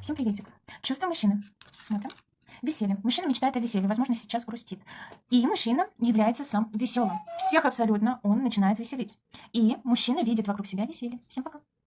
Всем приветик. Чувство мужчины. Смотрим. Веселье. Мужчина мечтает о веселье, возможно, сейчас грустит. И мужчина является сам веселым. Всех абсолютно он начинает веселить. И мужчина видит вокруг себя веселье. Всем пока.